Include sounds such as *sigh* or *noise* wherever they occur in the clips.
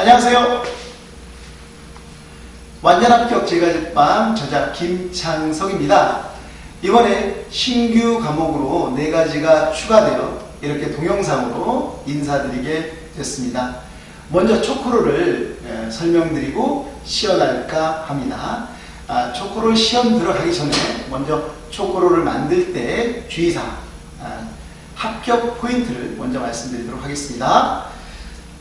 안녕하세요. 완전합격 제과제빵 저자 김창석입니다. 이번에 신규 과목으로 네 가지가 추가되어 이렇게 동영상으로 인사드리게 됐습니다. 먼저 초코로를 예, 설명드리고 시연할까 합니다. 아, 초코롤 시험 들어가기 전에 먼저 초코롤을 만들 때 주의사항, 아, 합격 포인트를 먼저 말씀드리도록 하겠습니다.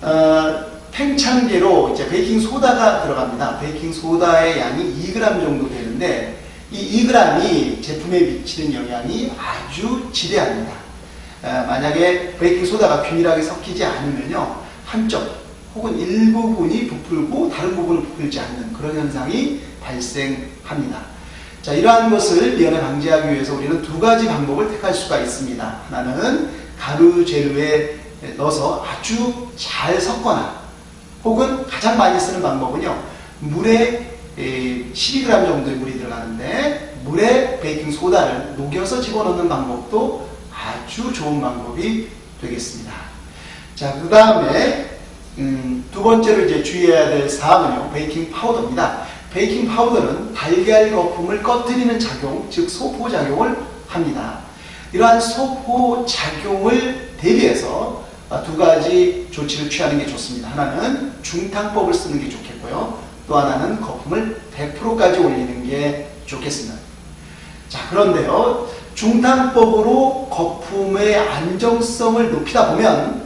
어, 팽창계로 이제 베이킹 소다가 들어갑니다. 베이킹 소다의 양이 2g 정도 되는데 이 2g이 제품에 미치는 영향이 아주 지대합니다. 어, 만약에 베이킹 소다가 균일하게 섞이지 않으면요 한쪽 혹은 일부분이 부풀고 다른 부분은 부풀지 않는 그런 현상이 발생합니다. 자, 이러한 것을 미연에 방지하기 위해서 우리는 두 가지 방법을 택할 수가 있습니다. 하나는 가루 재료에 넣어서 아주 잘 섞거나 혹은 가장 많이 쓰는 방법은요. 물에 12g 정도의 물이 들어가는데 물에 베이킹 소다를 녹여서 집어넣는 방법도 아주 좋은 방법이 되겠습니다. 자, 그 다음에 음, 두 번째로 이제 주의해야 될 사항은요. 베이킹 파우더입니다. 베이킹 파우더는 달걀 거품을 꺼뜨리는 작용, 즉 소포 작용을 합니다. 이러한 소포 작용을 대비해서 두 가지 조치를 취하는 게 좋습니다. 하나는 중탕법을 쓰는 게 좋겠고요. 또 하나는 거품을 100%까지 올리는 게 좋겠습니다. 자, 그런데요. 중탕법으로 거품의 안정성을 높이다 보면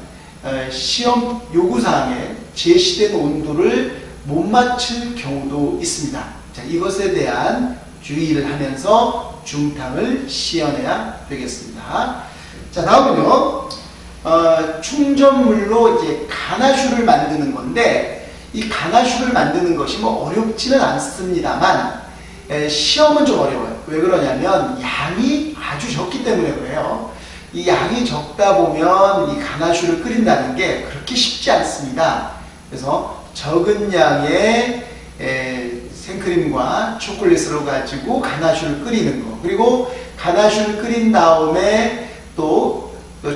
시험 요구사항에 제시된 온도를 못 맞출 경우도 있습니다. 자, 이것에 대한 주의를 하면서 중탕을 시연해야 되겠습니다. 자, 다음은요. 어, 충전물로 이제 가나슈를 만드는 건데 이 가나슈를 만드는 것이 뭐 어렵지는 않습니다만 에, 시험은 좀 어려워요. 왜 그러냐면 양이 아주 적기 때문에 그래요. 이 양이 적다 보면 이 가나슈를 끓인다는 게 그렇게 쉽지 않습니다. 그래서 적은 양의 에, 생크림과 초콜릿으로 가지고 가나슈를 끓이는 거 그리고 가나슈를 끓인 다음에 또그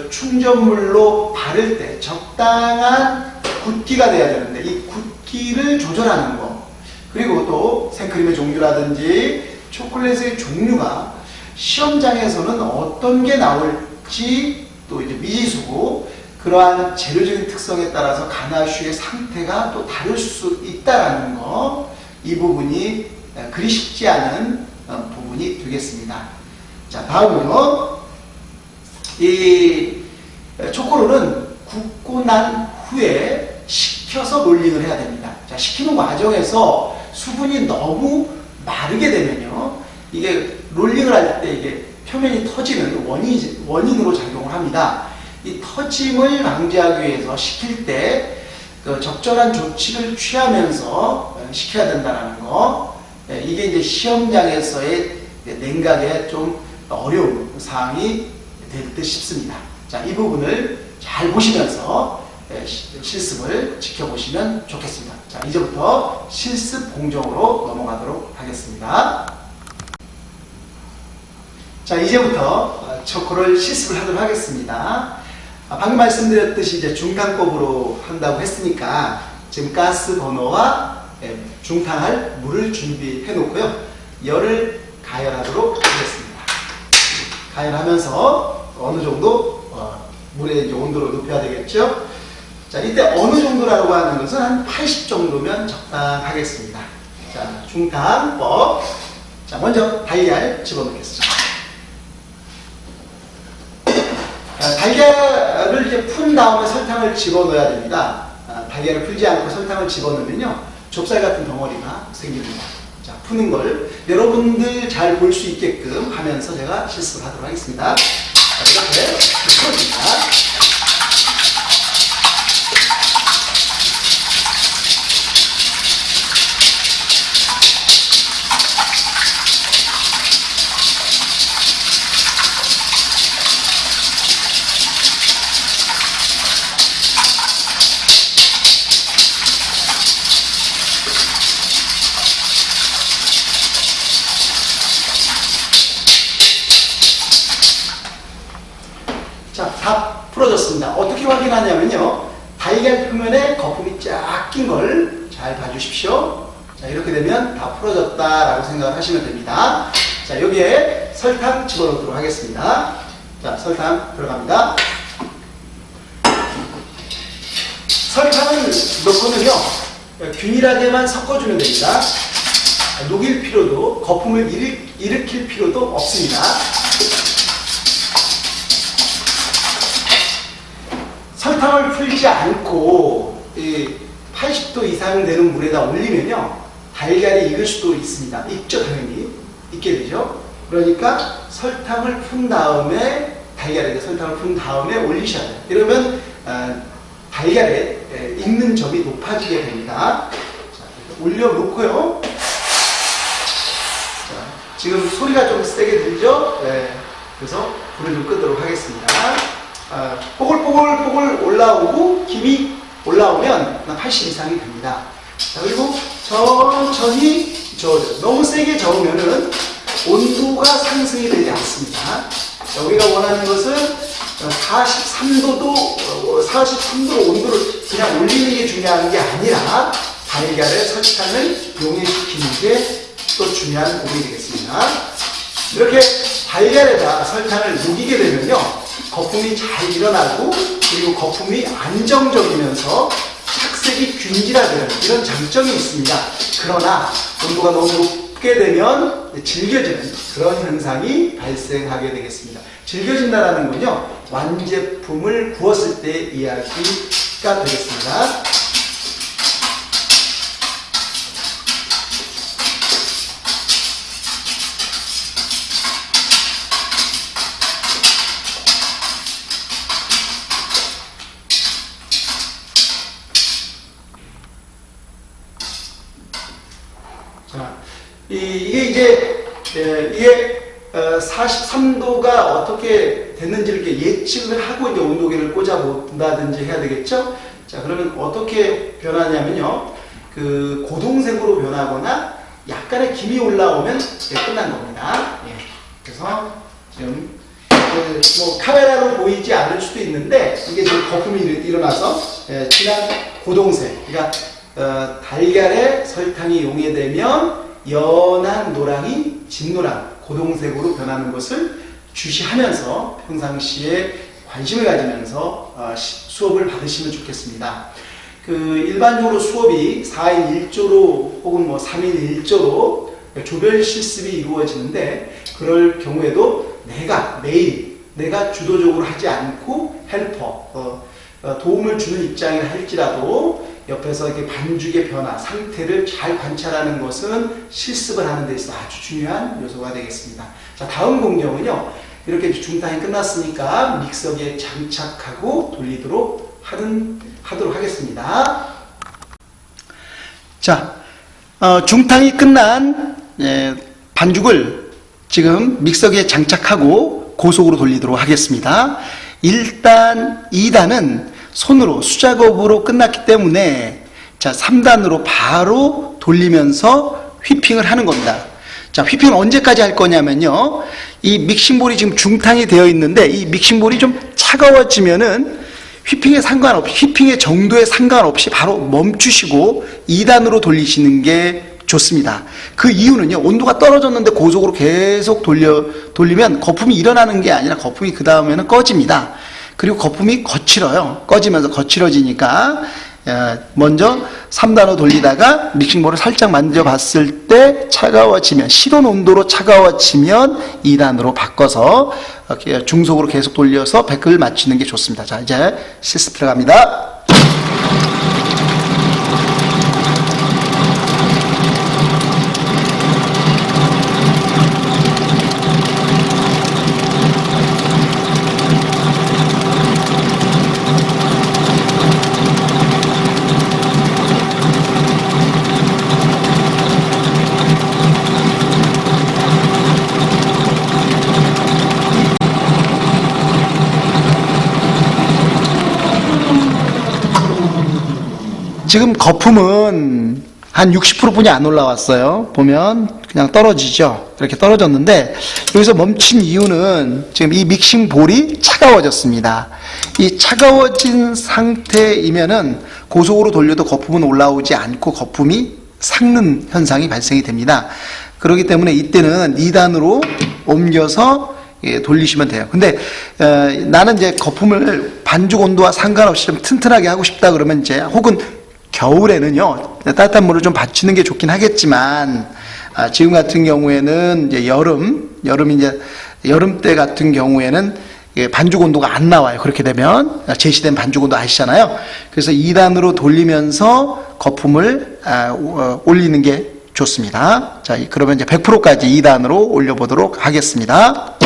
충전물로 바를 때 적당한 굵기가 돼야 되는데 이 굵기를 조절하는 거 그리고 또 생크림의 종류라든지 초콜릿의 종류가 시험장에서는 어떤 게 나올지 또 이제 미지수고 그러한 재료적인 특성에 따라서 가나슈의 상태가 또 다를 수 있다라는 거, 이 부분이 그리 쉽지 않은 어, 부분이 되겠습니다. 자, 다음으로 이 초코롤은 굽고 난 후에 식혀서 롤링을 해야 됩니다. 자, 식히는 과정에서 수분이 너무 마르게 되면요. 이게 롤링을 할 때 이게 표면이 터지는 원인, 원인으로 작용을 합니다. 이 터짐을 방지하기 위해서 식힐 때 그 적절한 조치를 취하면서 식혀야 된다는 거. 예, 이게 이제 시험장에서의 냉각에 좀 어려운 사항이 될 듯 싶습니다. 자, 이 부분을 잘 보시면서 예, 실습을 지켜보시면 좋겠습니다. 자, 이제부터 실습 공정으로 넘어가도록 하겠습니다. 자, 이제부터 초코를 실습을 하도록 하겠습니다. 아, 방금 말씀드렸듯이 이제 중탕법으로 한다고 했으니까 지금 가스 버너와 예, 중탕할 물을 준비해 놓고요. 열을 가열하도록 하겠습니다. 가열하면서 어느 정도 어, 물의 온도를 높여야 되겠죠. 자, 이때 어느 정도라고 하는 것은 한 80 정도면 적당하겠습니다. 자, 중탕법. 자, 먼저 달걀 집어넣겠습니다. 아, 달걀을 이제 푼 다음에 설탕을 집어넣어야 됩니다. 아, 달걀을 풀지 않고 설탕을 집어넣으면요. 좁쌀 같은 덩어리가 생깁니다. 자, 푸는 걸 여러분들 잘 볼 수 있게끔 하면서 제가 실습을 하도록 하겠습니다. 자, 이렇게 풀어줍니다. 자, 다 풀어졌습니다. 어떻게 확인하냐면요. 달걀 표면에 거품이 쫙 낀 걸 잘 봐주십시오. 자, 이렇게 되면 다 풀어졌다라고 생각을 하시면 됩니다. 자, 여기에 설탕 집어넣도록 하겠습니다. 자, 설탕 들어갑니다. 설탕을 넣고는요, 균일하게만 섞어주면 됩니다. 녹일 필요도, 거품을 일으, 일으킬 필요도 없습니다. 설탕을 풀지 않고 이 80도 이상 되는 물에다 올리면요 달걀이 익을 수도 있습니다. 익죠 당연히 익게 되죠. 그러니까 설탕을 푼 다음에 달걀에 설탕을 푼 다음에 올리셔야 돼요. 이러면 아, 달걀에 에, 익는 점이 높아지게 됩니다. 자, 올려놓고요. 자, 지금 소리가 좀 세게 들죠? 네. 그래서 불을 좀 끄도록 하겠습니다. 아, 뽀글뽀글뽀글 올라오고 김이 올라오면 80 이상이 됩니다. 자, 그리고 천천히 저어줘요. 너무 세게 저으면은 온도가 상승이 되지 않습니다. 자, 우리가 원하는 것은 43도도, 43도 온도를 그냥 올리는 게 중요한 게 아니라 달걀에 설탕을 용해시키는 게 또 중요한 부분이 되겠습니다. 이렇게 달걀에다 설탕을 녹이게 되면요. 거품이 잘 일어나고 그리고 거품이 안정적이면서 착색이 균질화되는 이런 장점이 있습니다. 그러나 온도가 너무 높게 되면 질겨지는 그런 현상이 발생하게 되겠습니다. 질겨진다는 건요. 완제품을 구웠을 때 이야기가 되겠습니다. 본다든지 해야 되겠죠. 자, 그러면 어떻게 변하냐면요. 그 고동색으로 변하거나 약간의 김이 올라오면 이제 끝난 겁니다. 예. 그래서 지금 그 뭐 카메라로 보이지 않을 수도 있는데 이게 지금 거품이 일- 일어나서 예, 진한 고동색, 그러니까 어, 달걀에 설탕이 용해되면 연한 노랑이 진노랑 고동색으로 변하는 것을 주시하면서 평상시에 관심을 가지면서 어, 시- 수업을 받으시면 좋겠습니다. 그 일반적으로 수업이 4인 1조로 혹은 뭐 3인 1조로 조별 실습이 이루어지는데 그럴 경우에도 내가 매일 내가 주도적으로 하지 않고 헬퍼 어, 어, 도움을 주는 입장이라 할지라도 옆에서 이렇게 반죽의 변화 상태를 잘 관찰하는 것은 실습을 하는 데 있어 아주 중요한 요소가 되겠습니다. 자 다음 공정은요 이렇게 중탕이 끝났으니까 믹서기에 장착하고 돌리도록 하는, 하도록 하겠습니다. 자, 어, 중탕이 끝난 예, 반죽을 지금 믹서기에 장착하고 고속으로 돌리도록 하겠습니다. 1단, 2단은 손으로 수작업으로 끝났기 때문에 자, 3단으로 바로 돌리면서 휘핑을 하는 겁니다. 자, 휘핑을 언제까지 할 거냐면요. 이 믹싱볼이 지금 중탕이 되어 있는데 이 믹싱볼이 좀 차가워지면은 휘핑에 상관없이 휘핑의 정도에 상관없이 바로 멈추시고 2단으로 돌리시는 게 좋습니다. 그 이유는요. 온도가 떨어졌는데 고속으로 계속 돌려 돌리면 거품이 일어나는 게 아니라 거품이 그 다음에는 꺼집니다. 그리고 거품이 거칠어요. 꺼지면서 거칠어지니까 어, 먼저 3단으로 돌리다가 믹싱볼을 살짝 만져봤을 때 차가워지면 실온 온도로 차가워지면 2단으로 바꿔서 중속으로 계속 돌려서 백을 맞추는 게 좋습니다. 자 이제 실습 들어갑니다. 지금 거품은 한 60%뿐이 안 올라왔어요. 보면 그냥 떨어지죠. 이렇게 떨어졌는데 여기서 멈춘 이유는 지금 이 믹싱 볼이 차가워졌습니다. 이 차가워진 상태이면은 고속으로 돌려도 거품은 올라오지 않고 거품이 삭는 현상이 발생이 됩니다. 그렇기 때문에 이때는 2단으로 옮겨서 예, 돌리시면 돼요. 근데 어, 나는 이제 거품을 반죽 온도와 상관없이 좀 튼튼하게 하고 싶다 그러면 이제 혹은 겨울에는요 따뜻한 물을 좀 받치는 게 좋긴 하겠지만 아, 지금 같은 경우에는 이제 여름 여름 이제 여름 때 같은 경우에는 예, 반죽 온도가 안 나와요. 그렇게 되면 아, 제시된 반죽 온도 아시잖아요. 그래서 2단으로 돌리면서 거품을 아, 어, 올리는 게 좋습니다. 자, 그러면 이제 100%까지 2단으로 올려보도록 하겠습니다.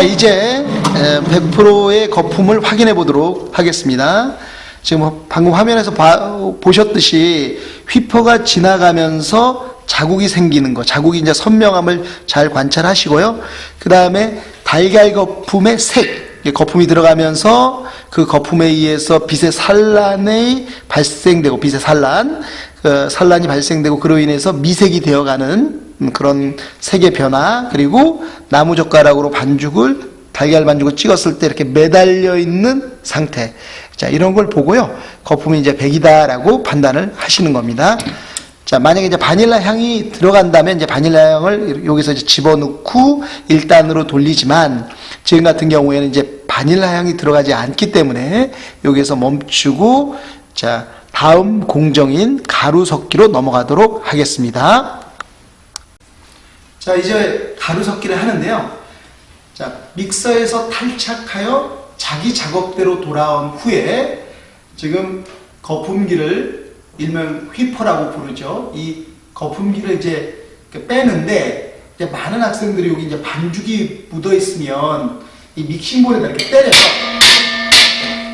자, 이제 100%의 거품을 확인해 보도록 하겠습니다. 지금 방금 화면에서 봐- 보셨듯이 휘퍼가 지나가면서 자국이 생기는 거, 자국이 이제 선명함을 잘 관찰하시고요. 그 다음에 달걀 거품의 색, 거품이 들어가면서 그 거품에 의해서 빛의 산란이 발생되고 빛의 산란, 그 산란이 발생되고 그로 인해서 미색이 되어가는 음, 그런 색의 변화 그리고 나무 젓가락으로 반죽을 달걀 반죽을 찍었을 때 이렇게 매달려 있는 상태. 자, 이런 걸 보고요. 거품이 이제 100이다라고 판단을 하시는 겁니다. 자, 만약에 이제 바닐라 향이 들어간다면 이제 바닐라 향을 여기서 이제 집어넣고 1단으로 돌리지만 지금 같은 경우에는 이제 바닐라 향이 들어가지 않기 때문에 여기서 멈추고 자, 다음 공정인 가루 섞기로 넘어가도록 하겠습니다. 자, 이제 가루 섞기를 하는데요. 자, 믹서에서 탈착하여 자기 작업대로 돌아온 후에 지금 거품기를 일명 휘퍼라고 부르죠. 이 거품기를 이제 이렇게 빼는데 이제 많은 학생들이 여기 이제 반죽이 묻어 있으면 이 믹싱볼에다 이렇게 때려서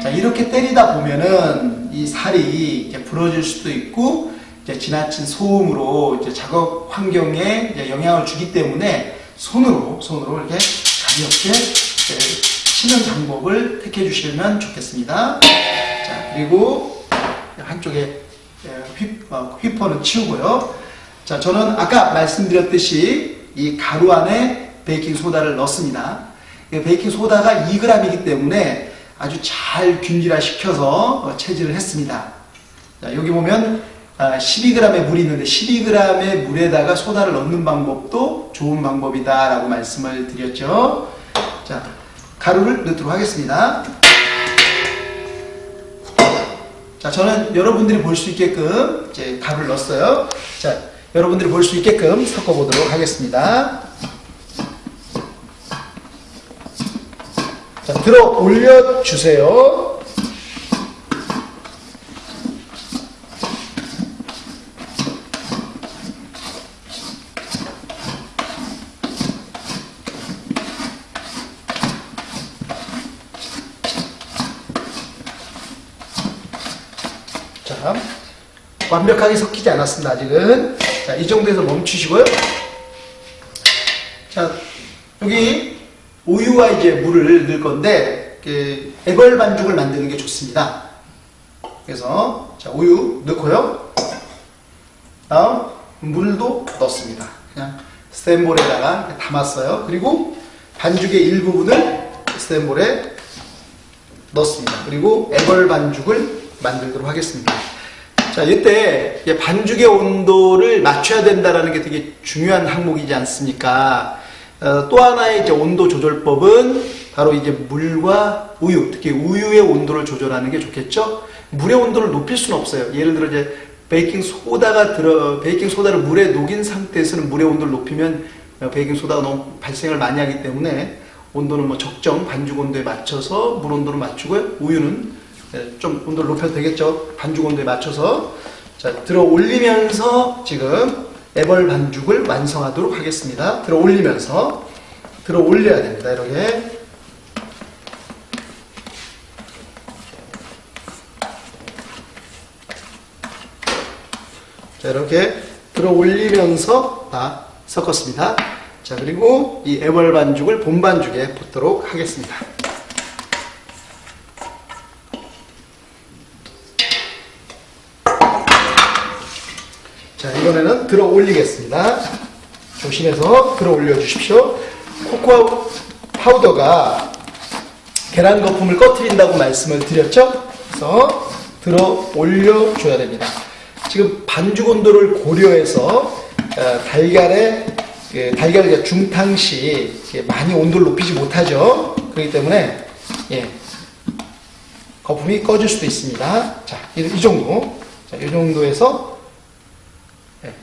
자, 이렇게 때리다 보면은 이 살이 이제 부러질 수도 있고 이제 지나친 소음으로 이제 작업 환경에 이제 영향을 주기 때문에 손으로 손으로 이렇게 가볍게 치는 방법을 택해 주시면 좋겠습니다. 자 그리고 한쪽에 휘, 어, 휘퍼는 치우고요. 자 저는 아까 말씀드렸듯이 이 가루 안에 베이킹 소다를 넣습니다. 이 베이킹 소다가 2g이기 때문에 아주 잘 균일화 시켜서 체질을 했습니다. 자, 여기 보면 12g의 물이 있는데 12g의 물에다가 소다를 넣는 방법도 좋은 방법이다 라고 말씀을 드렸죠. 자, 가루를 넣도록 하겠습니다. 자, 저는 여러분들이 볼 수 있게끔 이제 가루를 넣었어요. 자, 여러분들이 볼 수 있게끔 섞어보도록 하겠습니다. 자, 들어 올려주세요. 자, 완벽하게 섞이지 않았습니다, 아직은. 자, 이 정도에서 멈추시고요. 자, 여기 우유와 이제 물을 넣을 건데, 그 애벌 반죽을 만드는 게 좋습니다. 그래서, 자, 우유 넣고요. 다음, 물도 넣습니다. 그냥 스탠볼에다가 담았어요. 그리고 반죽의 일부분을 스탠볼에 넣습니다. 그리고 애벌 반죽을 만들도록 하겠습니다. 자, 이때 반죽의 온도를 맞춰야 된다는 게 되게 중요한 항목이지 않습니까? 어, 또 하나의 이제 온도 조절법은 바로 이제 물과 우유, 특히 우유의 온도를 조절하는 게 좋겠죠? 물의 온도를 높일 수는 없어요. 예를 들어 이제 베이킹 소다가 들어, 베이킹 소다를 물에 녹인 상태에서는 물의 온도를 높이면 어, 베이킹 소다가 너무 발생을 많이 하기 때문에 온도는 뭐 적정 반죽 온도에 맞춰서 물 온도를 맞추고요. 우유는 예, 좀 온도를 높여도 되겠죠. 반죽 온도에 맞춰서 자 들어 올리면서 지금 애벌 반죽을 완성하도록 하겠습니다. 들어 올리면서 들어 올려야 됩니다. 이렇게 자, 이렇게 들어 올리면서 다 섞었습니다. 자, 그리고 이 애벌 반죽을 본 반죽에 붓도록 하겠습니다. 이번에는 들어 올리겠습니다. 조심해서 들어 올려 주십시오. 코코아 파우더가 계란 거품을 꺼트린다고 말씀을 드렸죠? 그래서 들어 올려줘야 됩니다. 지금 반죽 온도를 고려해서 어, 달걀의 그 달걀 중탕시 많이 온도를 높이지 못하죠. 그렇기 때문에 예, 거품이 꺼질 수도 있습니다. 자, 이, 이 정도, 자, 이 정도에서 예,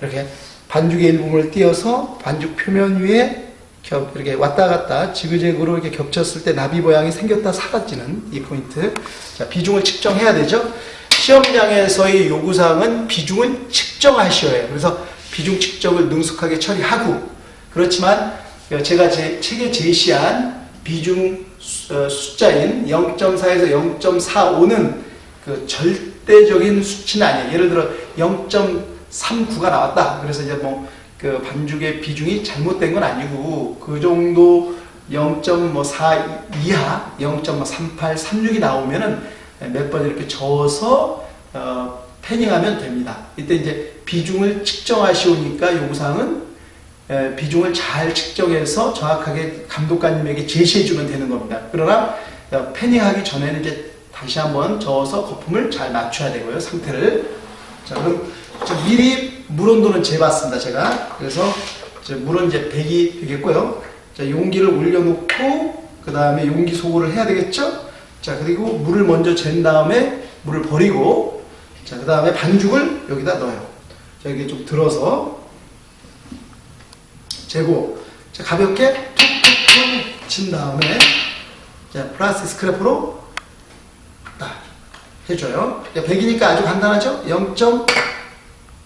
이렇게 반죽의 일부분을 띄어서 반죽 표면 위에 겹, 이렇게 왔다 갔다 지그재그로 이렇게 겹쳤을 때 나비 모양이 생겼다 사라지는 이 포인트. 자, 비중을 측정해야 되죠. 시험장에서의 요구사항은 비중을 측정하셔야 해요. 그래서 비중 측정을 능숙하게 처리하고, 그렇지만 제가 제 책에 제시한 비중 수- 어, 숫자인 0.4에서 0.45는 그 절대적인 수치는 아니에요. 예를 들어 0.39가 나왔다. 그래서 이제 뭐 그 반죽의 비중이 잘못된 건 아니고 그 정도 0.4 이하 0.38, 36이 나오면은 몇 번 이렇게 저어서 어, 패닝하면 됩니다. 이때 이제 비중을 측정하시오니까 요구사항은 에, 비중을 잘 측정해서 정확하게 감독관님에게 제시해 주면 되는 겁니다. 그러나 어, 패닝하기 전에는 이제 다시 한번 저어서 거품을 잘 맞춰야 되고요. 상태를. 자, 그럼 저 미리 물 온도는 재봤습니다. 제가. 그래서 물은 이제 100이 되겠고요. 자, 용기를 올려놓고 그 다음에 용기 소고를 해야 되겠죠? 자, 그리고 물을 먼저 잰 다음에 물을 버리고 자, 그 다음에 반죽을 여기다 넣어요. 자, 이게 좀 들어서 재고 자, 가볍게 툭툭툭 친 다음에 자, 플라스틱 스크래퍼로 딱 해줘요. 100이니까 아주 간단하죠?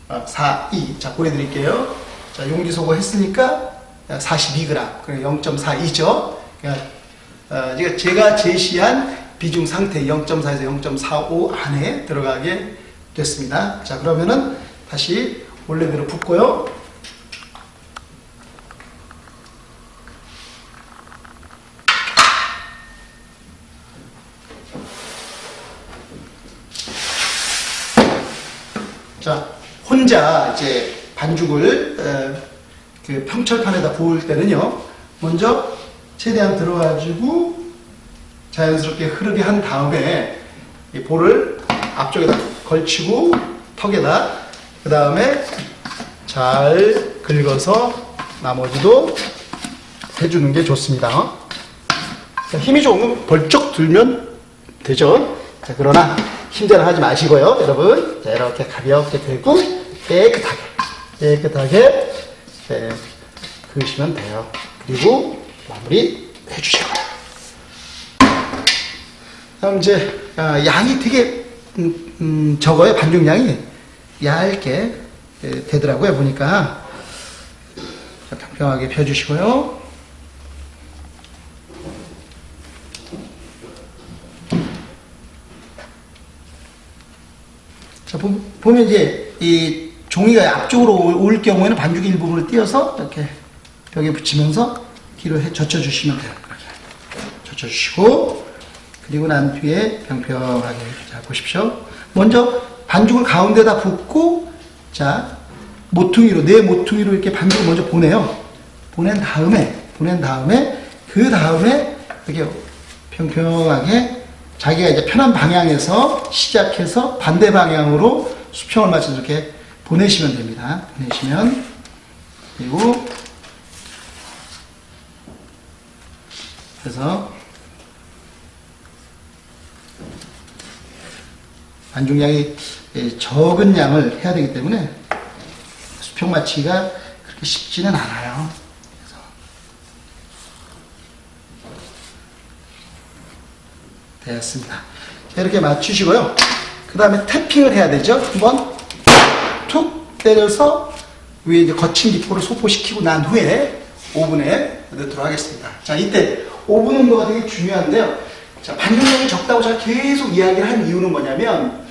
0.42. 자, 보여드릴게요. 자, 용기 소고 했으니까 42g. 그래 0.42죠. 그러니까 어, 제가 제시한 비중 상태 0.4에서 0.45 안에 들어가게 됐습니다. 자, 그러면은 다시 원래대로 붓고요. 자, 혼자 이제 반죽을 에, 그 평철판에다 부을 때는요, 먼저 최대한 들어가지고 자연스럽게 흐르게 한 다음에 이 볼을 앞쪽에다 걸치고 턱에다 그 다음에 잘 긁어서 나머지도 해주는 게 좋습니다. 자, 힘이 조금 벌쩍 들면 되죠. 자, 그러나 힘대로 하지 마시고요, 여러분. 자, 이렇게 가볍게 들고 깨끗하게, 깨끗하게 네, 그으시면 돼요. 그리고 마무리 해주시고요. 다음 이제 아, 양이 되게 음, 음, 적어요. 반죽량이 얇게 예, 되더라고요. 보니까 자, 평평하게 펴주시고요. 자, 보- 보면 이제 이 종이가 앞쪽으로 올, 올 경우에는 반죽 일부분을 띄어서 이렇게 벽에 붙이면서 해 젖혀주시면 돼요. 이렇게 젖혀주시고 그리고 난 뒤에 평평하게 자 보십시오. 먼저 반죽을 가운데다 붓고 자 모퉁이로 내 모퉁이로 이렇게 반죽을 먼저 보내요. 보낸 다음에 보낸 다음에 그 다음에 이렇게 평평하게 자기가 이제 편한 방향에서 시작해서 반대 방향으로 수평을 맞춰서 이렇게 보내시면 됩니다. 보내시면 그리고 그래서 반죽량이 예, 적은 양을 해야 되기 때문에 수평 맞추기가 그렇게 쉽지는 않아요. 그래서. 자, 이렇게 맞추시고요. 그 다음에 태핑을 해야 되죠. 한번 툭 때려서 위에 이제 거친 기포를 소포시키고 난 후에 오븐에 넣도록 하겠습니다. 자, 이때 오븐 온도가 되게 중요한데요. 자, 반죽량이 적다고 제가 계속 이야기를 한 이유는 뭐냐면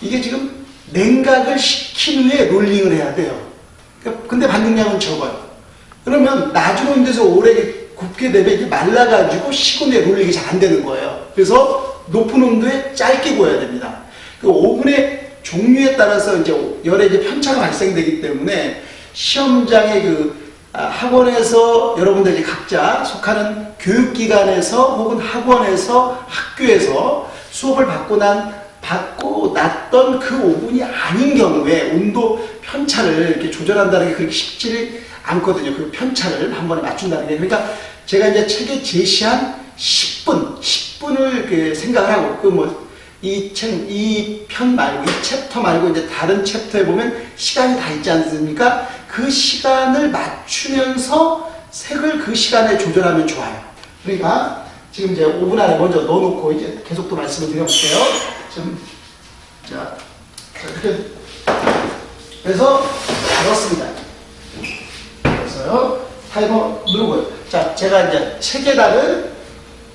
이게 지금 냉각을 시킨 후에 롤링을 해야 돼요. 그러니까 근데 반응량은 적어요. 그러면 낮은 온도에서 오래 굽게 되면 이게 말라가지고 식은 후에 롤링이 잘 안 되는 거예요. 그래서 높은 온도에 짧게 구워야 됩니다. 그 오븐의 종류에 따라서 이제 열의 이제 편차가 발생되기 때문에 시험장의 그 아, 학원에서 여러분들이 각자 속하는 교육기관에서 혹은 학원에서 학교에서 수업을 받고 난 받고 났던 그 오븐이 아닌 경우에 온도 편차를 이렇게 조절한다는 게 그렇게 쉽지 않거든요. 그 편차를 한 번에 맞춘다는 게. 그러니까 제가 이제 책에 제시한 10분, 10분을 그 생각을 하고, 그 뭐, 이 책, 이 편 말고, 이 챕터 말고 이제 다른 챕터에 보면 시간이 다 있지 않습니까? 그 시간을 맞추면서 색을 그 시간에 조절하면 좋아요. 그러니까 지금 이제 5분 안에 먼저 넣어놓고 이제 계속 또 말씀을 드려볼게요. 지금, 자, 자, 이렇게. 그래서 넣었습니다. 넣었어요. 타이머 누르고요. 자, 제가 이제 책에다는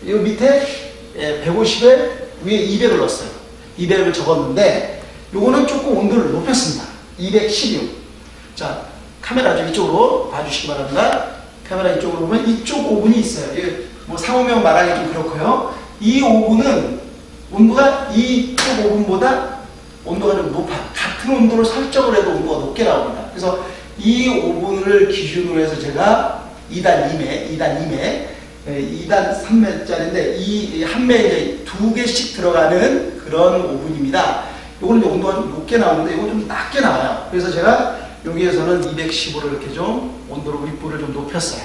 이 밑에 150에 위에 200을 넣었어요. 200을 적었는데 요거는 조금 온도를 높였습니다. 216. 자, 카메라 좀 이쪽으로 봐주시기 바랍니다. 카메라 이쪽으로 보면 이쪽 오븐이 있어요. 이게 뭐 상호명 말하기 좀 그렇고요. 이 오븐은 온도가 이쪽 오븐보다 온도가 좀 높아. 같은 온도를 설정을 해도 온도가 높게 나옵니다. 그래서 이 오븐을 기준으로 해서 제가 2단 2매, 2단 2매, 2단 3매짜리인데 이 한 매에 이제 두 개씩 들어가는 그런 오븐입니다. 이제 온도가 좀 높게 나오는데 이건 좀 낮게 나와요. 그래서 제가 여기에서는 210으로 이렇게 좀 온도를 윗불을 좀 높였어요.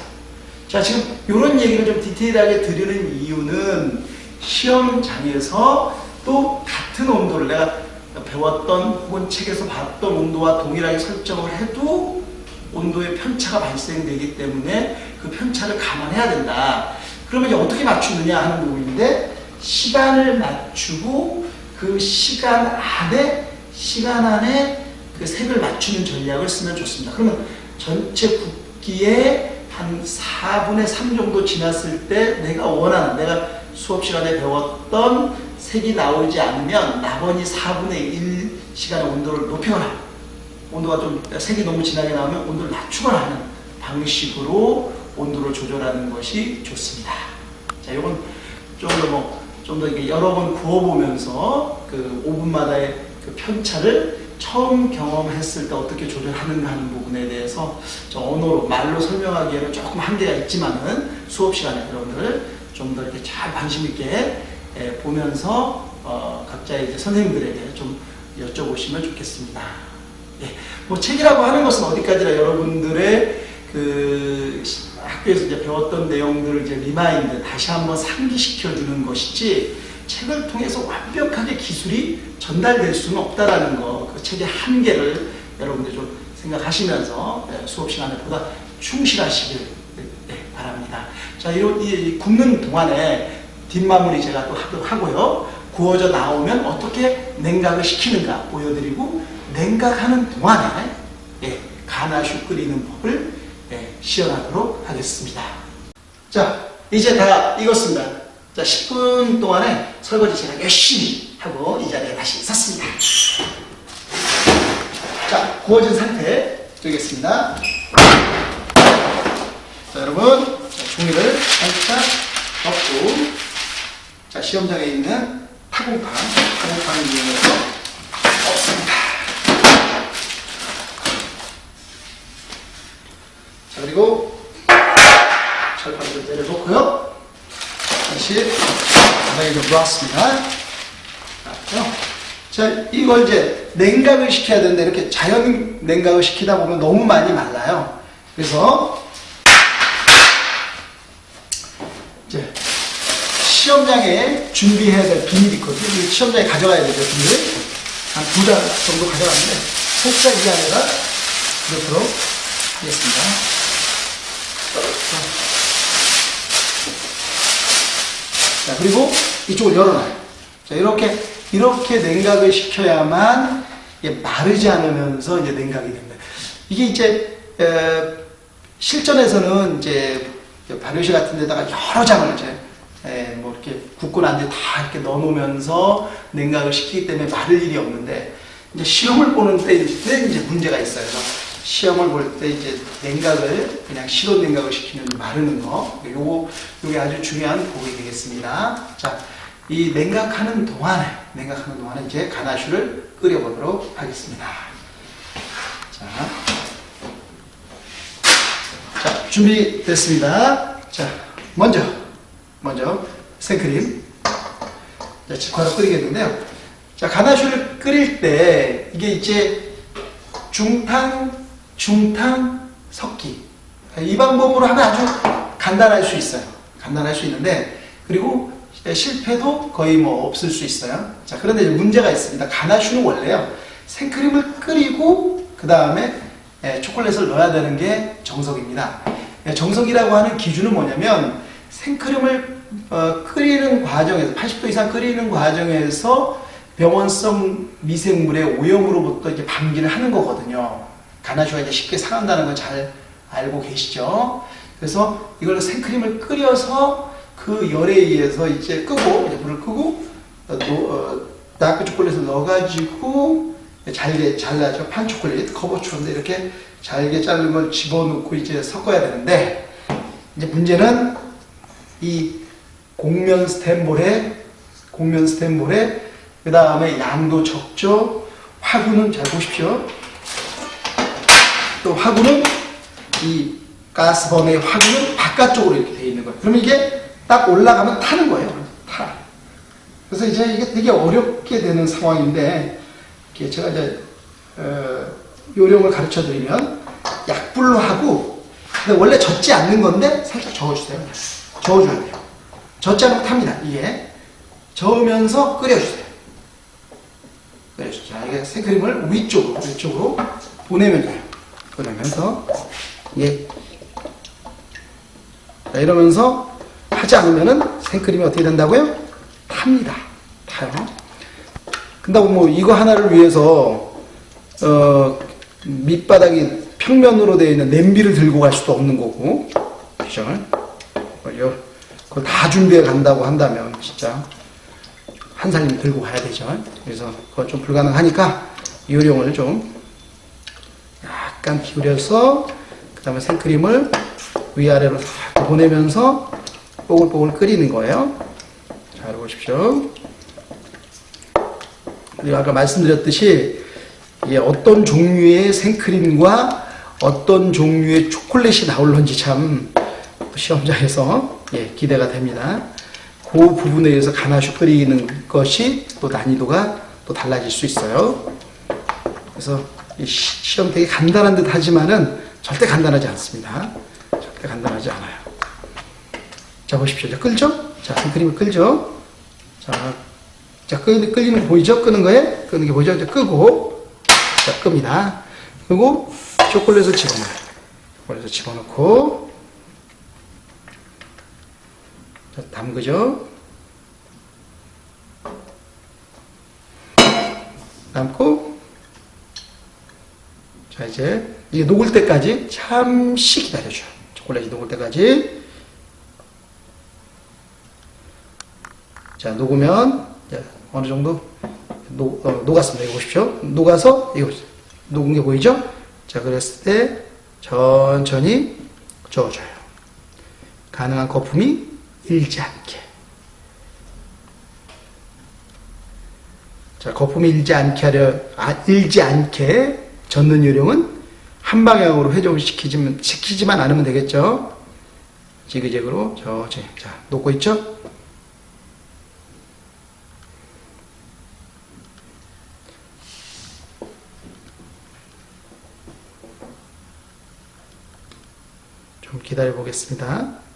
자, 지금 이런 얘기를 좀 디테일하게 드리는 이유는 시험장에서 또 같은 온도를 내가 배웠던 혹은 책에서 봤던 온도와 동일하게 설정을 해도 온도의 편차가 발생되기 때문에 그 편차를 감안해야 된다. 그러면 어떻게 맞추느냐 하는 부분인데 시간을 맞추고 그 시간 안에 시간 안에 그 색을 맞추는 전략을 쓰면 좋습니다. 그러면 전체 굽기에 한 4분의 3 정도 지났을 때 내가 원하는 내가 수업 시간에 배웠던 색이 나오지 않으면 나머지 4분의 1 시간의 온도를 높이거나 온도가 좀 색이 너무 진하게 나오면 온도를 낮추거나 하는 방식으로 온도를 조절하는 것이 좋습니다. 자, 이건 좀더 뭐, 좀더 이렇게 여러 번 구워보면서 그 5분마다의 그 편차를 처음 경험했을 때 어떻게 조절하는가 하는 부분에 대해서 언어로, 말로 설명하기에는 조금 한계가 있지만은 수업 시간에 여러분들 좀 더 이렇게 잘 관심 있게 예, 보면서 어, 각자 이제 선생님들에게 좀 여쭤보시면 좋겠습니다. 예, 뭐 책이라고 하는 것은 어디까지나 여러분들의 그 학교에서 이제 배웠던 내용들을 이제 remind 다시 한번 상기시켜 주는 것이지 책을 통해서 완벽하게 기술이 전달될 수는 없다라는 거, 그 책의 한계를 여러분들 좀 생각하시면서 예, 수업 시간에 보다 충실하시길 예, 바랍니다. 자, 이 굽는 동안에 뒷마무리 제가 또 하고요. 구워져 나오면 어떻게 냉각을 시키는가 보여드리고 냉각하는 동안에 예, 가나슈 끓이는 법을 예, 시연하도록 하겠습니다. 자, 이제 다 익었습니다. 자, 10분 동안에 설거지 제가 열심히 하고 이 자리에 다시 섰습니다. 자, 구워진 상태 드리겠습니다. 자, 여러분, 자, 종이를 살짝 덮고, 자, 시험장에 있는 타공판, 타공판을 이용해서 엎습니다. 자, 그리고 철판을 좀 내려놓고요. 다시 바닥에 좀 놓았습니다. 자, 이걸 이제 냉각을 시켜야 되는데 이렇게 자연 냉각을 시키다 보면 너무 많이 말라요. 그래서 이제 시험장에 준비해야 될 비닐이 있거든요. 이 시험장에 가져가야 되죠, 비닐. 한 두 달 정도 가져갔는데 살짝 이 안에다 넣도록 하겠습니다. 자, 그리고 이쪽을 열어놔요. 자, 이렇게, 이렇게 냉각을 시켜야만 마르지 않으면서 이제 냉각이 됩니다. 이게 이제, 에, 실전에서는 이제 발효실 같은 데다가 여러 장을 이제, 에, 뭐 이렇게 굽고 난 뒤에 다 이렇게 넣어 놓으면서 냉각을 시키기 때문에 마를 일이 없는데, 이제 시험을 보는 때 이제 문제가 있어요. 시험을 볼 때 이제 냉각을 그냥 실온 냉각을 시키면 마르는 거. 요거 요게 아주 중요한 부분이 되겠습니다. 자, 이 냉각하는 동안에 냉각하는 동안에 이제 가나슈를 끓여 보도록 하겠습니다. 자. 자, 준비됐습니다. 자, 먼저 먼저 생크림 자, 직화로 끓이겠는데요. 자, 가나슈를 끓일 때 이게 이제 중탕, 중탕, 섞기. 이 방법으로 하면 아주 간단할 수 있어요. 간단할 수 있는데 그리고 실패도 거의 뭐 없을 수 있어요. 자, 그런데 문제가 있습니다. 가나슈는 원래요. 생크림을 끓이고 그 다음에 초콜릿을 넣어야 되는 게 정석입니다. 예, 정석이라고 하는 기준은 뭐냐면 생크림을 어, 끓이는 과정에서 80도 이상 끓이는 과정에서 병원성 미생물의 오염으로부터 이제 방기를 하는 거거든요. 가나슈가 이제 쉽게 상한다는 걸잘 알고 계시죠? 그래서 이걸 생크림을 끓여서 그 열에 의해서 이제 끄고 이제 불을 끄고 어, 어, 다크 초콜릿을 넣어가지고 잘게 잘라죠 판 초콜릿 커버추인데 이렇게 잘게 자른 걸 집어넣고 이제 섞어야 되는데 이제 문제는 이 곡면 스탠볼에 곡면 스탠볼에 그 다음에 양도 적죠 화구는 잘 보십시오 또 화구는 이 가스범의 화구는 바깥쪽으로 이렇게 되어 있는 거예요. 그러면 이게 딱 올라가면 타는 거예요. 타. 그래서 이제 이게 되게 어렵게 되는 상황인데 제가 이제 어, 요령을 가르쳐 드리면 약불로 하고 원래 젖지 않는 건데 살짝 저어주세요. 저어줘야 돼요. 젖지 않으면 탑니다 이게. 저으면서 끓여주세요. 끓여주세요. 자, 이게 생크림을 위쪽으로 위쪽으로 보내면 돼요 보내면서 예. 자, 이러면서 하지 않으면은 생크림이 어떻게 된다고요? 탑니다 타요 근다고 뭐 이거 하나를 위해서 어 밑바닥이 평면으로 되어 있는 냄비를 들고 갈 수도 없는 거고 그죠? 그걸 다 준비해 간다고 한다면 진짜 한 살림 들고 가야 되죠. 그래서 그건 좀 불가능하니까 요령을 좀 약간 기울여서 그 다음에 생크림을 위아래로 싹 보내면서 뽀글뽀글 끓이는 거예요. 잘 보십시오. 그리고 아까 말씀드렸듯이 어떤 종류의 생크림과 어떤 종류의 초콜릿이 나올런지 참 시험장에서 예, 기대가 됩니다. 그 부분에 의해서 가나슈 끓이는 것이 또 난이도가 또 달라질 수 있어요. 그래서 시험 되게 간단한 듯 하지만은 절대 간단하지 않습니다. 절대 간단하지 않아요. 자, 보십시오. 자, 끓죠? 자, 생크림을 끓죠? 자, 자, 끓, 끓이는 거 보이죠? 끄는 거에? 끄는 게 보이죠? 이제 끄고, 자, 끕니다. 그리고 초콜릿을 집어넣어요. 초콜릿을 집어넣고, 자, 담그죠? 담고, 자, 이제, 이게 녹을 때까지 잠시 기다려줘요. 초콜릿이 녹을 때까지. 자, 녹으면, 어느 정도 녹, 어, 녹았습니다. 이거 보십시오. 녹아서, 이거, 녹은 게 보이죠? 자, 그랬을 때, 천천히 저어줘요. 가능한 거품이 일지 않게. 자, 거품이 일지 않게 하려, 아, 일지 않게 젓는 요령은 한 방향으로 회전을 시키지만, 않으면 되겠죠? 지그재그로, 저지. 자, 녹고 있죠? 좀 기다려 보겠습니다.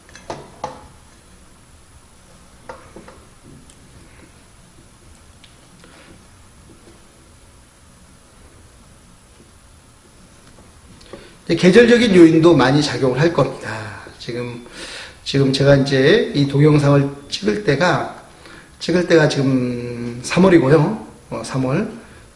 계절적인 요인도 많이 작용을 할 겁니다. 지금, 지금 제가 이제 이 동영상을 찍을 때가, 찍을 때가 지금 3월이고요. 어, 3월.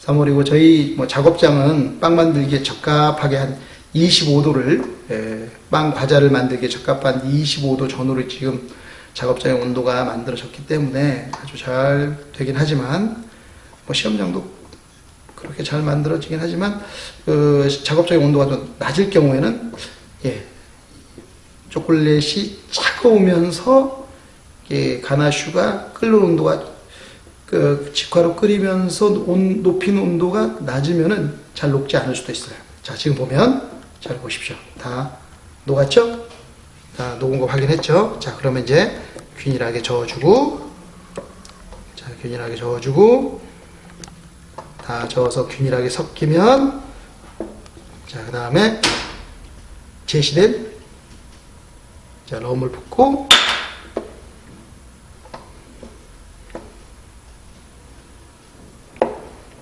3월이고, 저희 뭐 작업장은 빵 만들기에 적합하게 한 25도를, 예, 빵 과자를 만들기에 적합한 25도 전후를 지금 작업장의 온도가 만들어졌기 때문에 아주 잘 되긴 하지만, 뭐 시험장도 그렇게 잘 만들어지긴 하지만 그 작업장의 온도가 좀 낮을 경우에는 예, 초콜릿이 차가우면서 예, 가나슈가 끓는 온도가 그 직화로 끓이면서 온, 높인 온도가 낮으면은 잘 녹지 않을 수도 있어요. 자, 지금 보면 잘 보십시오. 다 녹았죠? 다 녹은 거 확인했죠? 자, 그러면 이제 균일하게 저어주고 자, 균일하게 저어주고 다 저어서 균일하게 섞이면 자, 그 다음에 제시된 자, 럼을 붓고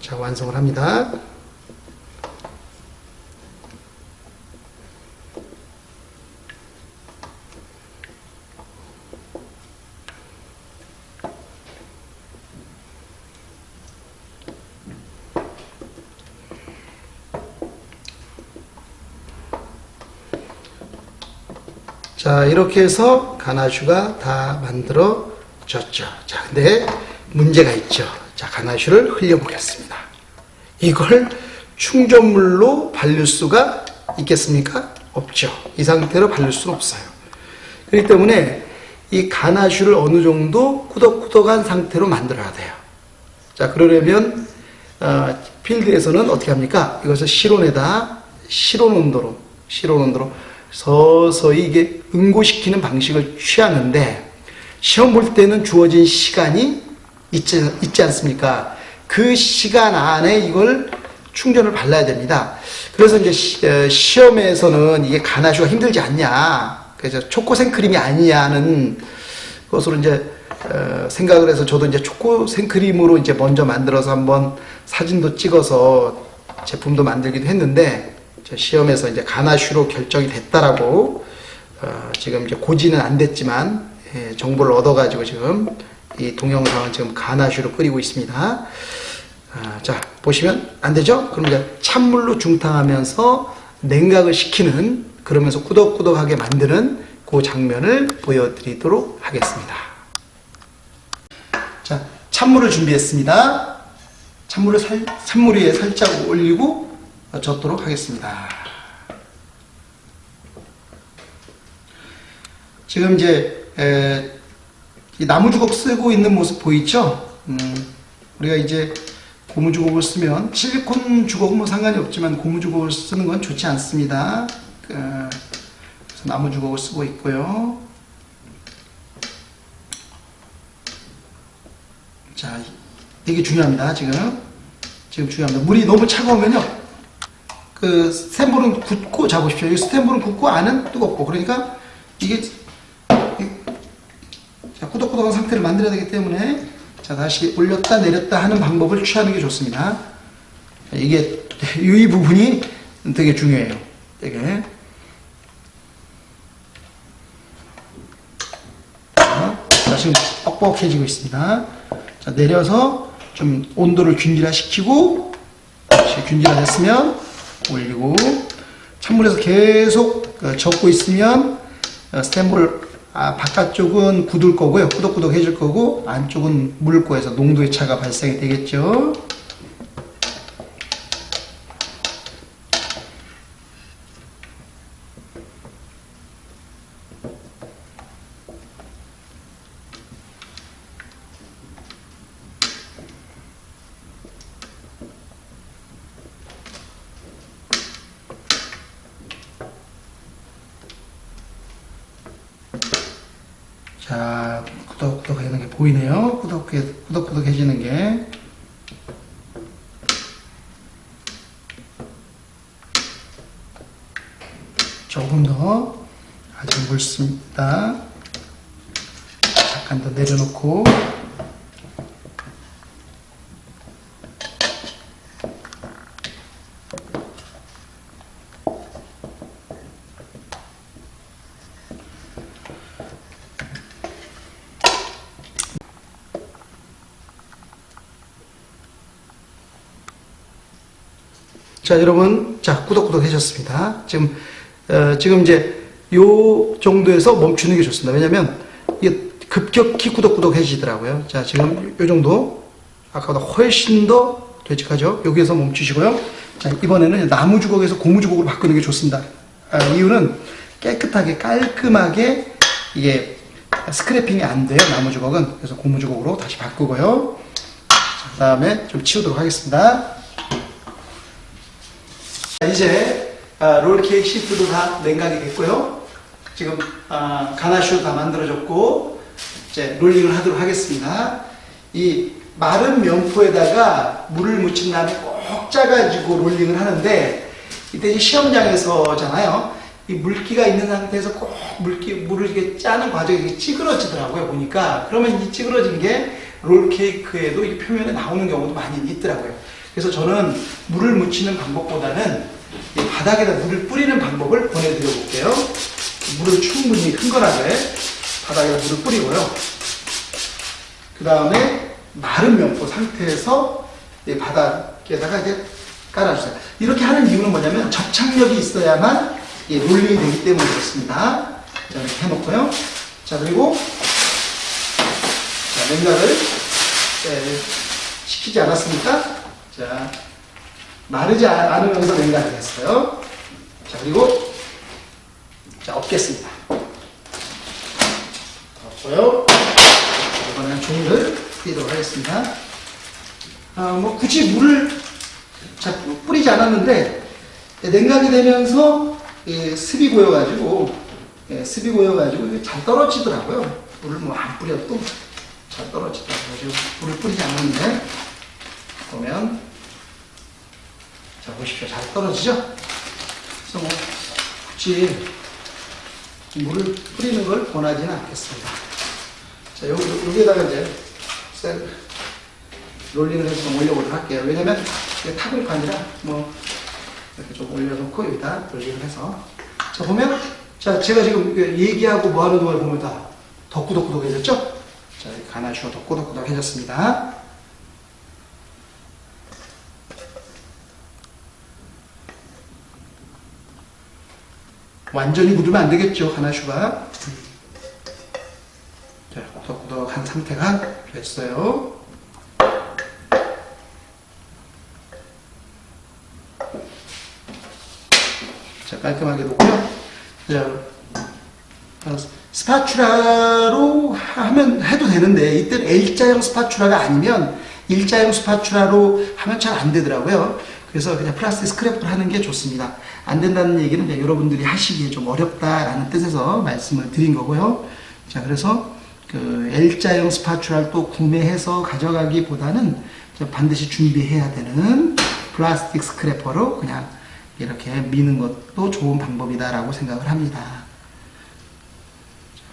자, 완성을 합니다. 자, 이렇게 해서 가나슈가 다 만들어졌죠. 자, 근데 문제가 있죠. 자, 가나슈를 흘려보겠습니다. 이걸 충전물로 발릴 수가 있겠습니까? 없죠. 이 상태로 발릴 수는 없어요. 그렇기 때문에 이 가나슈를 어느 정도 꾸덕꾸덕한 상태로 만들어야 돼요. 자, 그러려면 어, 필드에서는 어떻게 합니까? 이것을 실온에다 실온 온도로 실온 온도로 서서히 이게 응고시키는 방식을 취하는데 시험 볼 때는 주어진 시간이 있지, 있지 않습니까? 그 시간 안에 이걸 충전을 발라야 됩니다. 그래서 이제 시, 어, 시험에서는 이게 가나슈가 힘들지 않냐. 그래서 초코 생크림이 아니냐는 것으로 이제 어, 생각을 해서 저도 이제 초코 생크림으로 이제 먼저 만들어서 한번 사진도 찍어서 제품도 만들기도 했는데 제 시험에서 이제 가나슈로 결정이 됐다라고 어, 지금 이제 고지는 안 됐지만 예, 정보를 얻어가지고 지금 이 동영상은 지금 가나슈로 끓이고 있습니다. 아, 자 보시면 안 되죠? 그럼 이제 찬물로 중탕하면서 냉각을 시키는 그러면서 꾸덕꾸덕하게 만드는 그 장면을 보여드리도록 하겠습니다. 자 찬물을 준비했습니다. 찬물을 살, 찬물 위에 살짝 올리고 젓도록 하겠습니다. 지금 이제 에, 이 나무 주걱 쓰고 있는 모습 보이죠? 음, 우리가 이제 고무 주걱을 쓰면 실리콘 주걱은 뭐 상관이 없지만 고무 주걱을 쓰는 건 좋지 않습니다. 그, 그래서 나무 주걱을 쓰고 있고요. 자, 이게 중요합니다. 지금 지금 중요합니다. 물이 너무 차가우면요. 그 스탠볼은 굳고 자 보십시오. 이 스탠볼은 굳고 안은 뜨겁고 그러니까 이게 자, 꾸덕꾸덕한 상태를 만들어야 되기 때문에 자 다시 올렸다 내렸다 하는 방법을 취하는 게 좋습니다. 이게 *laughs* 이 부분이 되게 중요해요. 되게 자 지금 뻑뻑해지고 있습니다. 자 내려서 좀 온도를 균질화시키고 균질화됐으면 올리고 찬물에서 계속 어, 젓고 있으면 어, 스탠볼 아, 바깥쪽은 굳을 거고요. 꾸덕꾸덕해질 거고 안쪽은 물 거에서 농도의 차가 발생이 되겠죠. 자, 꾸덕꾸덕해지는 게 보이네요. 꾸덕해, 꾸덕꾸덕해지는 게. 조금 더 아직 묽습니다. 잠깐 더 내려놓고 자, 여러분, 자, 꾸덕꾸덕 해졌습니다. 지금, 어, 지금 이제 요 정도에서 멈추는 게 좋습니다. 왜냐면 이게 급격히 꾸덕꾸덕 해지더라고요. 자, 지금 요 정도, 아까보다 훨씬 더 되직하죠? 여기에서 멈추시고요. 자, 이번에는 나무 주걱에서 고무 주걱으로 바꾸는 게 좋습니다. 아, 이유는 깨끗하게 깔끔하게 이게 스크래핑이 안 돼요. 나무 주걱은. 그래서 고무 주걱으로 다시 바꾸고요. 그 다음에 좀 치우도록 하겠습니다. 자, 이제 아, 롤케이크 시트도 다 냉각이 됐고요. 지금 아, 가나슈 다 만들어졌고 이제 롤링을 하도록 하겠습니다. 이 마른 면포에다가 물을 묻힌 다음에 꼭 짜가지고 롤링을 하는데 이때 시험장에서잖아요. 이 물기가 있는 상태에서 꼭 물기 물을 이렇게 짜는 과정이 찌그러지더라고요 보니까 그러면 이 찌그러진 게 롤케이크에도 이 표면에 나오는 경우도 많이 있더라고요. 그래서 저는 물을 묻히는 방법보다는 이 바닥에다 물을 뿌리는 방법을 보내드려 볼게요. 물을 충분히 흥건하게 바닥에다 물을 뿌리고요. 그 다음에 마른 면포 상태에서 이 바닥에다가 이제 깔아주세요. 이렇게 하는 이유는 뭐냐면 접착력이 있어야만 이 롤링이 되기 때문에 그렇습니다. 자, 이렇게 해놓고요. 자, 그리고 자, 냉각을 예, 시키지 않았습니까? 자, 마르지 않- 않으면서 냉각이 됐어요. 자, 그리고 자, 엎겠습니다. 엎고요. 이번에는 종이를 뿌리도록 하겠습니다. 아, 뭐 굳이 물을 자, 뿌리지 않았는데 냉각이 되면서 예, 습이 고여가지고 예, 습이 고여가지고 잘 떨어지더라고요. 물을 뭐 안 뿌려도 잘 떨어지더라고요. 물을 뿌리지 않았는데 보면 자 보십시오. 잘 떨어지죠? 그래서 뭐 굳이 물을 뿌리는 걸 권하지는 않겠습니다. 자, 여기, 여기에다가 이제 셀 롤링을 해서 좀 올려보도록 할게요. 왜냐면 이게 타블가 아니라 뭐 이렇게 좀 올려놓고 여기다 롤링을 해서 자 보면 자 제가 지금 얘기하고 뭐 하는 동안 보면 다 덕구덕구덕해졌죠? 자 가나슈가 덕구덕구덕해졌습니다. 완전히 묻으면 안 되겠죠 가나슈가 자 덕구덕한 상태가 됐어요. 자, 깔끔하게 놓고요. 자, 어, spatula로 하면 해도 되는데 이때는 L자형 spatula가 아니면 일자형 spatula로 하면 잘 안 되더라고요. 그래서 그냥 플라스틱 스크래퍼를 하는 게 좋습니다. 안 된다는 얘기는 그냥 여러분들이 하시기에 좀 어렵다라는 뜻에서 말씀을 드린 거고요. 자, 그래서 그 L자형 spatula를 또 구매해서 가져가기보다는 반드시 준비해야 되는 플라스틱 스크래퍼로 그냥 이렇게 미는 것도 좋은 방법이다라고 생각을 합니다.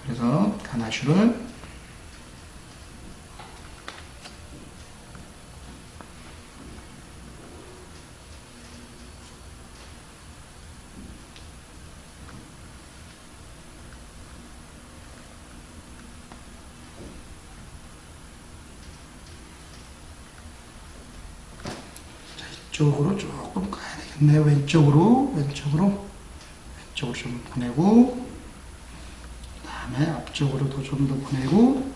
그래서 가나슈를 이쪽으로 조금 가야 되겠네요. 왼쪽으로, 왼쪽으로, 왼쪽으로 좀 보내고, 그 다음에 앞쪽으로도 좀 더 보내고,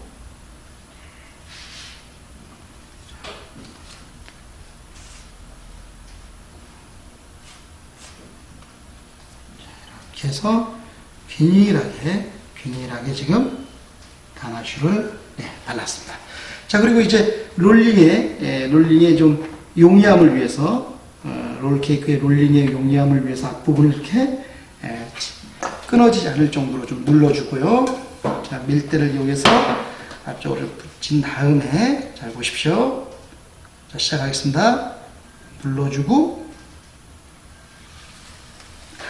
이렇게 해서 균일하게, 균일하게 지금 가나슈를 네, 발랐습니다. 자, 그리고 이제 롤링에, 예, 롤링에 좀 용이함을 위해서, 어, 롤케이크의 롤링의 용이함을 위해서 앞부분을 이렇게 예, 끊어지지 않을 정도로 좀 눌러주고요. 자, 밀대를 이용해서 앞쪽으로 붙인 다음에, 잘 보십시오. 자, 시작하겠습니다. 눌러주고,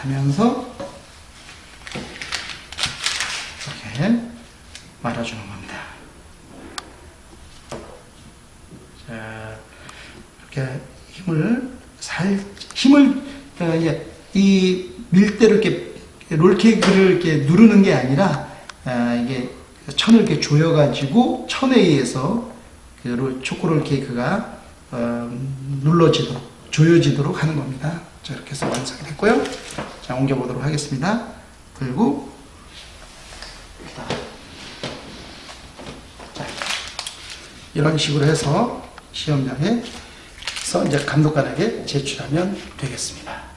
하면서, 이렇게 말아주는 겁니다. 자, 이렇게 힘을 살 힘을 어, 이제 이 밀대를 이렇게 롤케이크를 이렇게 누르는 게 아니라 아, 이게 천을 이렇게 조여가지고 천에 의해서 그 롤- 초코롤 케이크가 어, 눌러지도록 조여지도록 하는 겁니다. 자 이렇게 해서 완성이 됐고요. 자 옮겨보도록 하겠습니다. 그리고 자, 이런 식으로 해서 시험장에 그래서 이제 감독관에게 제출하면 되겠습니다.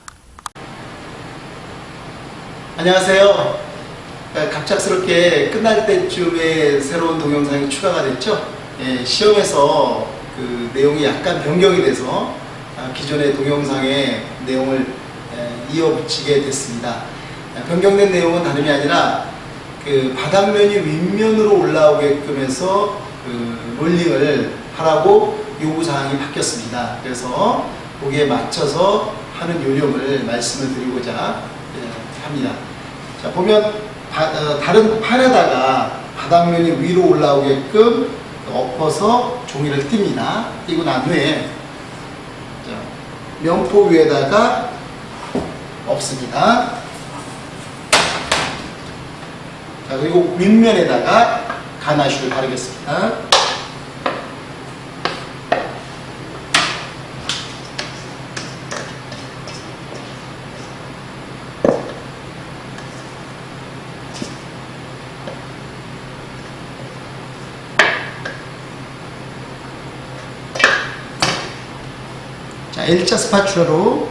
안녕하세요. 아, 갑작스럽게 끝날 때쯤에 새로운 동영상이 추가가 됐죠. 예, 시험에서 그 내용이 약간 변경이 돼서 아, 기존의 동영상의 내용을 에, 이어붙이게 됐습니다. 아, 변경된 내용은 다름이 아니라 그 바닥면이 윗면으로 올라오게끔 해서 그 롤링을 하라고 요구사항이 바뀌었습니다. 그래서 거기에 맞춰서 하는 요령을 말씀을 드리고자 예, 합니다. 자, 보면 바- 어, 다른 판에다가 바닥면이 위로 올라오게끔 엎어서 종이를 띱니다. 띄고 난 후에 자, 면포 위에다가 엎습니다. 자, 그리고 윗면에다가 가나슈를 바르겠습니다. L자 스파츌러로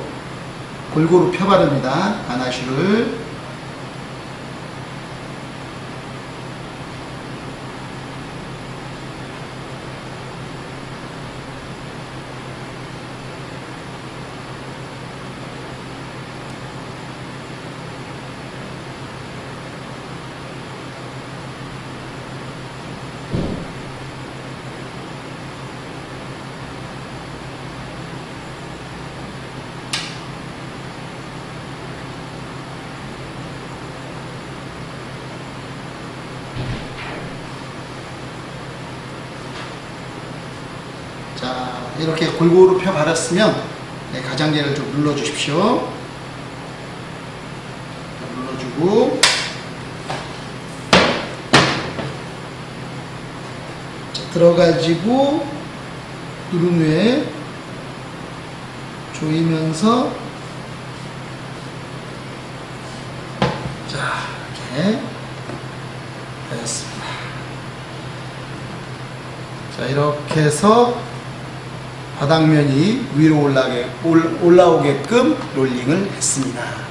골고루 펴바릅니다. 가나슈를. 자, 이렇게 골고루 펴 바랐으면 네, 가장자리를 좀 눌러 주십시오. 눌러주고 자, 들어가지고 누른 후에 조이면서 자, 이렇게 되었습니다. 자, 이렇게 해서 바닥면이 위로 올라오게끔 롤링을 했습니다.